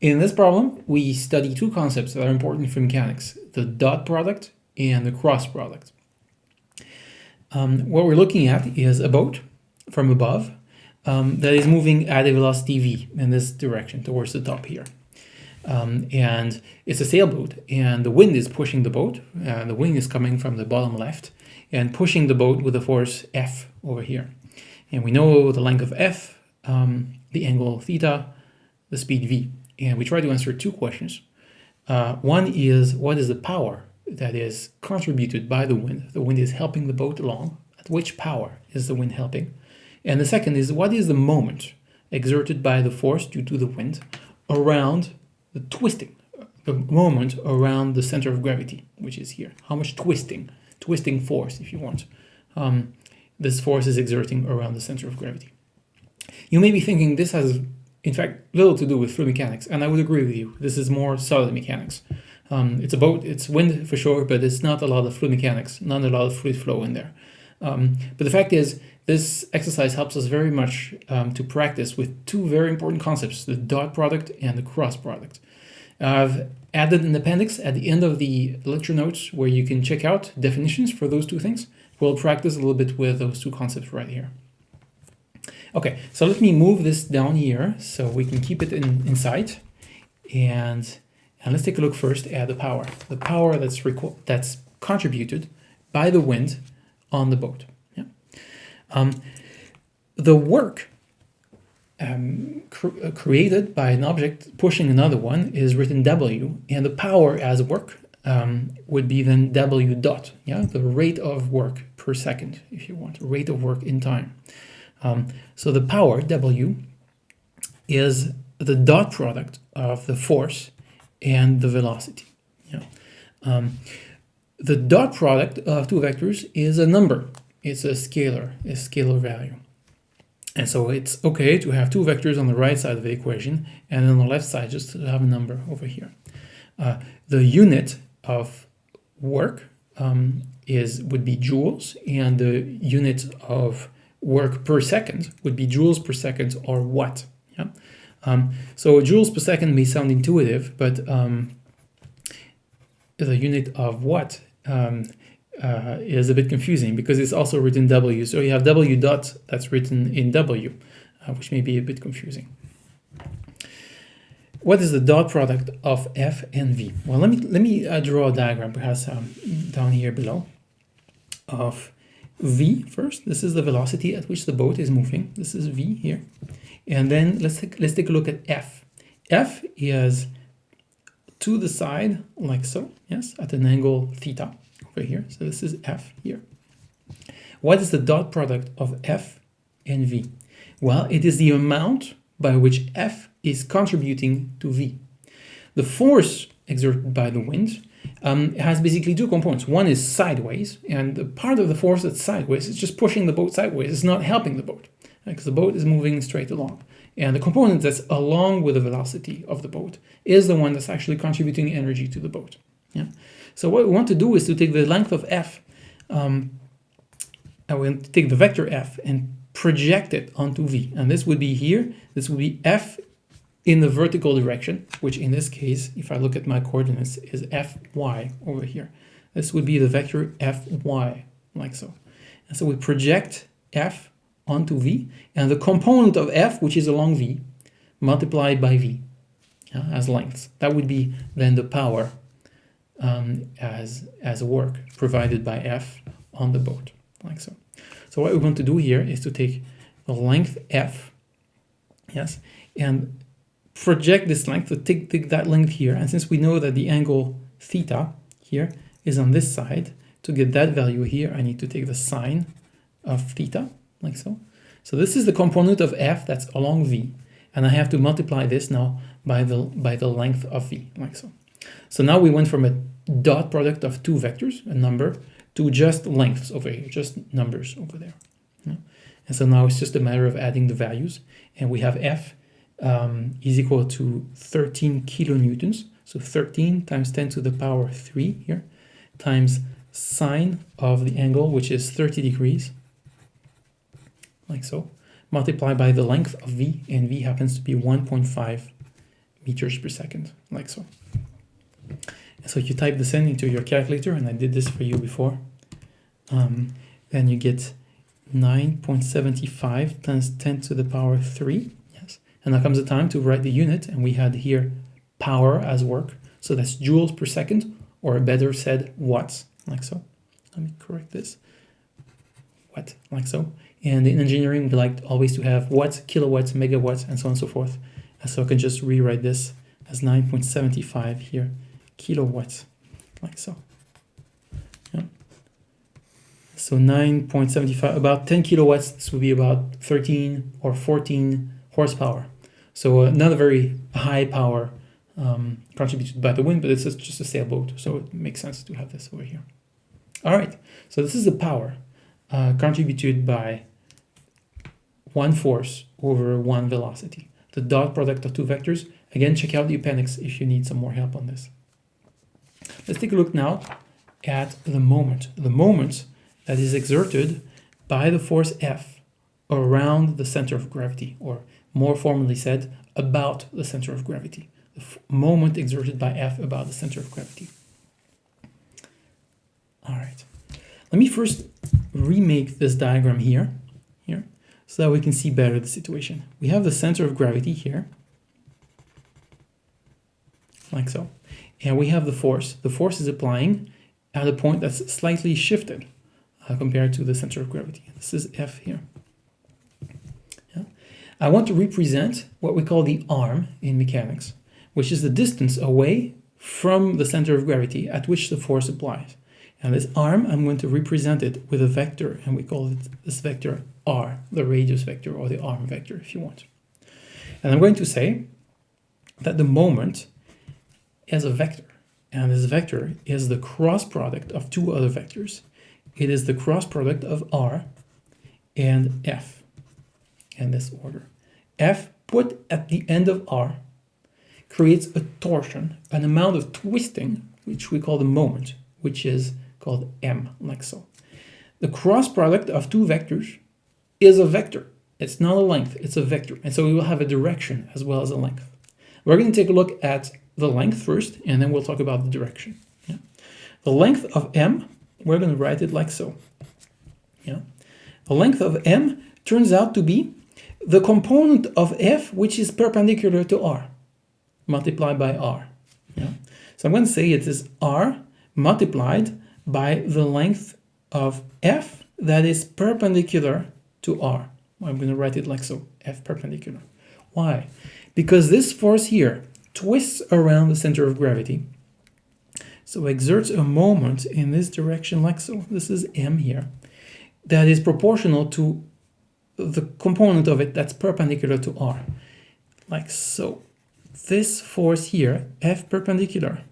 In this problem, we study two concepts that are important for mechanics, the dot product and the cross product. Um, what we're looking at is a boat from above um, that is moving at a velocity v in this direction towards the top here. Um, and it's a sailboat and the wind is pushing the boat and the wind is coming from the bottom left and pushing the boat with a force F over here. And we know the length of F, um, the angle theta, the speed V. And we try to answer two questions. Uh, one is what is the power that is contributed by the wind? The wind is helping the boat along. At which power is the wind helping? And the second is what is the moment exerted by the force due to the wind around the twisting, the moment around the center of gravity, which is here. How much twisting, twisting force, if you want, um, this force is exerting around the center of gravity. You may be thinking this has, in fact, little to do with fluid mechanics, and I would agree with you. This is more solid mechanics. Um, it's a boat, it's wind for sure, but it's not a lot of fluid mechanics, not a lot of fluid flow in there. Um, but the fact is, this exercise helps us very much um, to practice with two very important concepts, the dot product and the cross product. I've added an appendix at the end of the lecture notes where you can check out definitions for those two things. We'll practice a little bit with those two concepts right here. Okay, so let me move this down here so we can keep it in, in sight. And, and let's take a look first at the power. The power that's, that's contributed by the wind on the boat. Um, the work um, cr uh, created by an object pushing another one is written W, and the power as work um, would be then W dot, yeah, the rate of work per second, if you want, rate of work in time. Um, so the power, W, is the dot product of the force and the velocity. Yeah. Um, the dot product of two vectors is a number it's a scalar, a scalar value. And so it's okay to have two vectors on the right side of the equation and on the left side just to have a number over here. Uh, the unit of work um, is would be joules and the unit of work per second would be joules per second or watt. Yeah? Um, so joules per second may sound intuitive, but um, the unit of watt um, uh, is a bit confusing because it's also written W. So you have W dot that's written in W, uh, which may be a bit confusing. What is the dot product of F and V? Well, let me let me uh, draw a diagram perhaps um, down here below of V first. This is the velocity at which the boat is moving. This is V here. And then let's take, let's take a look at F. F is to the side like so, yes, at an angle theta over here. So this is F here. What is the dot product of F and V? Well, it is the amount by which F is contributing to V. The force exerted by the wind um, has basically two components. One is sideways, and the part of the force that's sideways is just pushing the boat sideways. It's not helping the boat, because the boat is moving straight along. And the component that's along with the velocity of the boat is the one that's actually contributing energy to the boat. Yeah. So what we want to do is to take the length of f, um, and we take the vector f and project it onto v. And this would be here, this would be f in the vertical direction, which in this case, if I look at my coordinates, is fy over here. This would be the vector fy, like so. And so we project f onto v, and the component of f, which is along v, multiplied by v yeah, as length. That would be then the power um, as, as work provided by F on the boat, like so. So what we want to do here is to take the length F, yes, and project this length, so take, take that length here, and since we know that the angle theta here is on this side, to get that value here, I need to take the sine of theta, like so. So this is the component of F that's along V, and I have to multiply this now by the, by the length of V, like so. So now we went from a dot product of two vectors, a number, to just lengths over here, just numbers over there. And so now it's just a matter of adding the values. And we have F um, is equal to 13 kilonewtons. So 13 times 10 to the power 3 here, times sine of the angle, which is 30 degrees, like so, multiplied by the length of V, and V happens to be 1.5 meters per second, like so. So you type this in into your calculator, and I did this for you before. Um, then you get 9.75 times 10 to the power 3. And now comes the time to write the unit, and we had here power as work. So that's joules per second, or better said, watts, like so. Let me correct this. Watt, like so. And in engineering, we like always to have watts, kilowatts, megawatts, and so on and so forth. And so I can just rewrite this as 9.75 here, kilowatts, like so. Yeah. So 9.75, about 10 kilowatts, this would be about 13 or 14 horsepower. So uh, not a very high power um, contributed by the wind, but it's just a sailboat, so it makes sense to have this over here. All right, so this is the power uh, contributed by one force over one velocity. The dot product of two vectors. Again, check out the appendix if you need some more help on this. Let's take a look now at the moment. The moment that is exerted by the force F around the center of gravity, or more formally said, about the center of gravity. The moment exerted by F about the center of gravity. All right. Let me first remake this diagram here, here, so that we can see better the situation. We have the center of gravity here, like so. And we have the force. The force is applying at a point that's slightly shifted uh, compared to the center of gravity. This is F here. I want to represent what we call the arm in mechanics, which is the distance away from the center of gravity at which the force applies. And this arm, I'm going to represent it with a vector, and we call it this vector r, the radius vector, or the arm vector, if you want. And I'm going to say that the moment is a vector, and this vector is the cross product of two other vectors. It is the cross product of r and f in this order. f put at the end of r creates a torsion, an amount of twisting, which we call the moment, which is called m, like so. The cross product of two vectors is a vector. It's not a length, it's a vector. And so we will have a direction as well as a length. We're going to take a look at the length first, and then we'll talk about the direction. Yeah. The length of m, we're going to write it like so. Yeah. The length of m turns out to be the component of f which is perpendicular to r multiplied by r. Yeah. So I'm going to say it is r multiplied by the length of f that is perpendicular to r. I'm going to write it like so, f perpendicular. Why? Because this force here twists around the center of gravity, so exerts a moment in this direction like so. This is m here, that is proportional to the component of it that's perpendicular to r, like so. This force here, f perpendicular,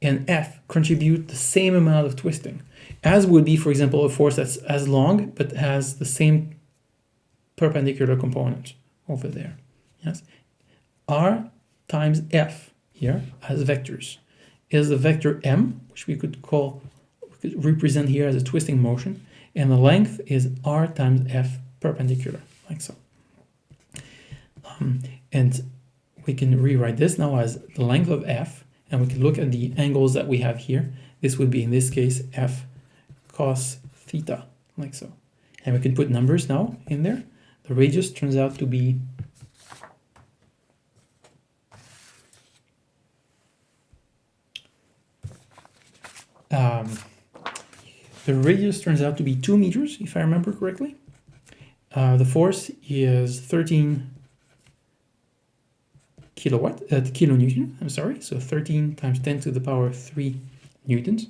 and F contribute the same amount of twisting, as would be, for example, a force that's as long but has the same perpendicular component over there. Yes, R times F here as vectors is the vector M, which we could call, we could represent here as a twisting motion, and the length is R times F perpendicular, like so. Um, and we can rewrite this now as the length of F and we can look at the angles that we have here. This would be, in this case, f cos theta, like so. And we can put numbers now in there. The radius turns out to be um, the radius turns out to be 2 meters, if I remember correctly. Uh, the force is 13 kilowatt, uh, kilonewton, I'm sorry, so 13 times 10 to the power 3 newtons.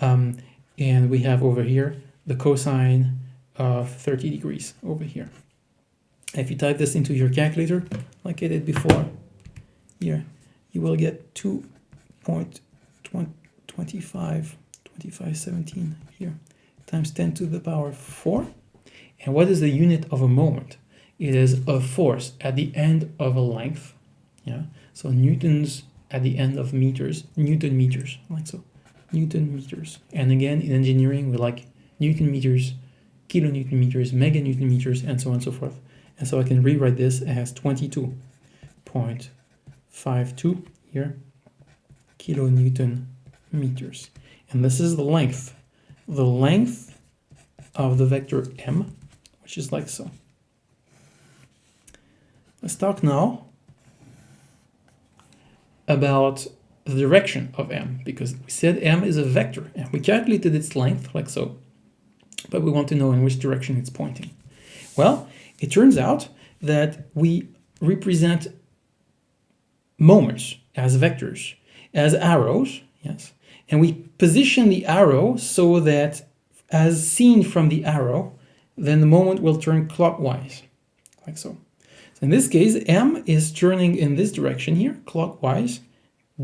Um, and we have over here the cosine of 30 degrees over here. If you type this into your calculator, like I did before, here, you will get 2.25, 2517 here, times 10 to the power 4. And what is the unit of a moment? It is a force at the end of a length yeah so newtons at the end of meters newton meters like so newton meters and again in engineering we like newton meters kilonewton meters meganewton meters and so on and so forth and so I can rewrite this as 22.52 here kilonewton meters. And this is the length, the length of the vector m, which is like so. Let's talk now about the direction of m, because we said m is a vector, and we calculated its length like so, but we want to know in which direction it's pointing. Well, it turns out that we represent moments as vectors, as arrows, yes, and we position the arrow so that as seen from the arrow, then the moment will turn clockwise, like so. so in this case, M is turning in this direction here, clockwise,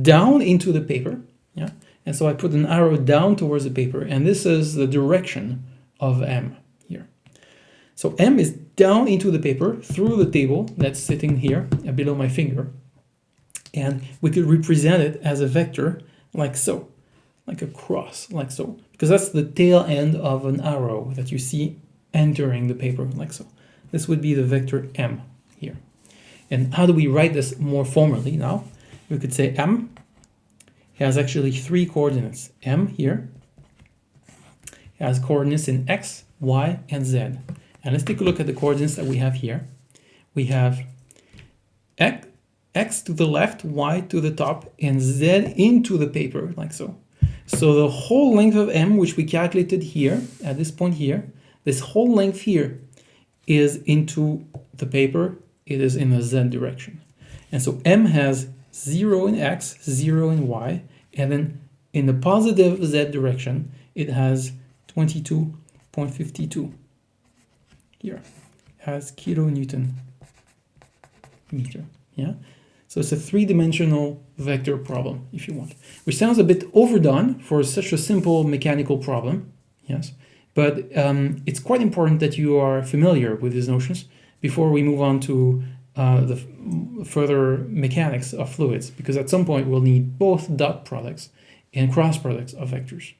down into the paper, yeah, and so I put an arrow down towards the paper, and this is the direction of M here. So M is down into the paper through the table that's sitting here uh, below my finger, and we could represent it as a vector like so, like a cross, like so, because that's the tail end of an arrow that you see entering the paper, like so. This would be the vector m here. And how do we write this more formally now? We could say m has actually three coordinates. m here has coordinates in x, y, and z. And let's take a look at the coordinates that we have here. We have x, x to the left, y to the top, and z into the paper, like so. So the whole length of m, which we calculated here, at this point here, this whole length here is into the paper, it is in the z direction. And so m has 0 in x, 0 in y, and then in the positive z direction, it has 22.52 here, has kilonewton meter, yeah? So it's a three-dimensional vector problem, if you want, which sounds a bit overdone for such a simple mechanical problem, yes, but um, it's quite important that you are familiar with these notions before we move on to uh, the further mechanics of fluids, because at some point we'll need both dot products and cross products of vectors.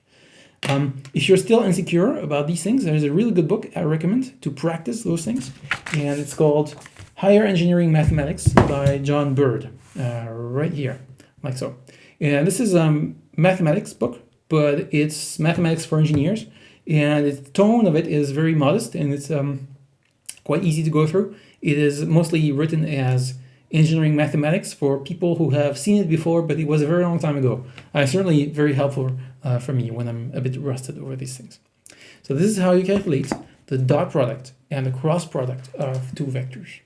Um, if you're still insecure about these things, there's a really good book I recommend to practice those things, and it's called Higher Engineering Mathematics by John Bird, uh, right here, like so. And this is a um, mathematics book, but it's mathematics for engineers, and the tone of it is very modest, and it's um, quite easy to go through. It is mostly written as engineering mathematics for people who have seen it before, but it was a very long time ago. Uh, certainly very helpful uh, for me when I'm a bit rusted over these things. So this is how you calculate the dot product and the cross product of two vectors.